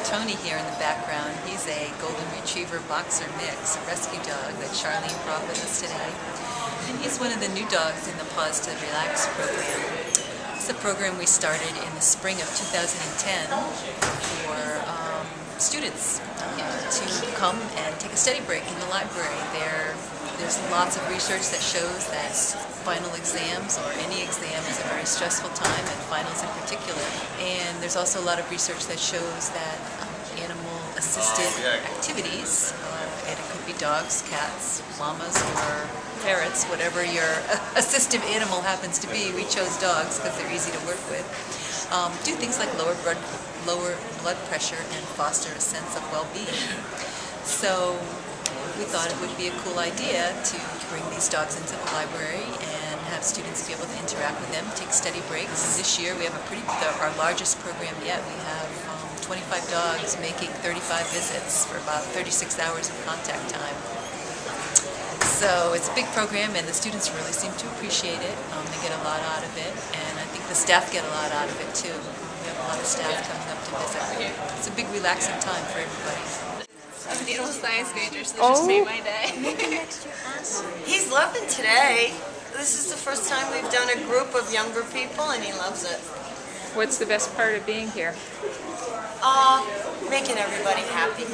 have Tony here in the background. He's a Golden Retriever Boxer Mix, a rescue dog that Charlene brought with us today. And he's one of the new dogs in the Paws to Relax program. It's a program we started in the spring of 2010 for um, students uh, to come and take a study break in the library. There, there's lots of research that shows that final exams or any stressful time, and finals in particular. And there's also a lot of research that shows that um, animal-assisted activities, uh, and it could be dogs, cats, llamas, or ferrets, whatever your assistive animal happens to be. We chose dogs because they're easy to work with. Um, do things like lower blood, lower blood pressure and foster a sense of well-being. So we thought it would be a cool idea to bring these dogs into the library have students be able to interact with them, take study breaks. This year we have a pretty, our largest program yet. We have um, 25 dogs making 35 visits for about 36 hours of contact time. So it's a big program and the students really seem to appreciate it. Um, they get a lot out of it and I think the staff get a lot out of it too. We have a lot of staff coming up to visit. It's a big relaxing time for everybody. I'm a needle science major, so this Oh. just made my day. He's loving today. This is the first time we've done a group of younger people and he loves it. What's the best part of being here? Uh, making everybody happy.